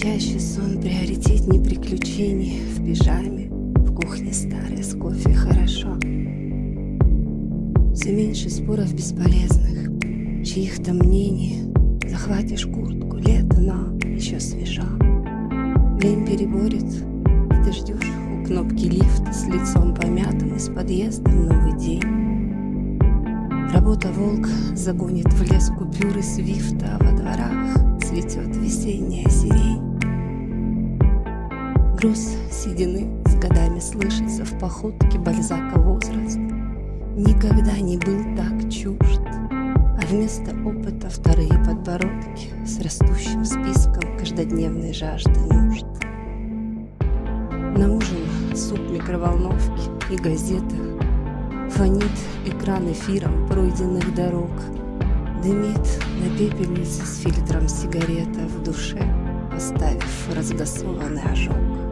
Спящий сон приоритетней приключений В пижаме, в кухне старой с кофе хорошо. Все меньше споров бесполезных. Чьих-то мнений. Захватишь куртку, лето, но еще свежо Лень переборет, и ты ждешь у кнопки лифта С лицом помятым из подъезда новый день. Работа волк загонит в лес купюры свифта, а во дворах цветет весенняя. Груз седины с годами слышится в походке Бальзака возраст. Никогда не был так чужд, а вместо опыта вторые подбородки с растущим списком каждодневной жажды нужд. На ужин суп микроволновки и газета Фонит экран эфиром пройденных дорог — Дымит на пепельнице с фильтром сигарета в душе, Оставив разгасованный ожог.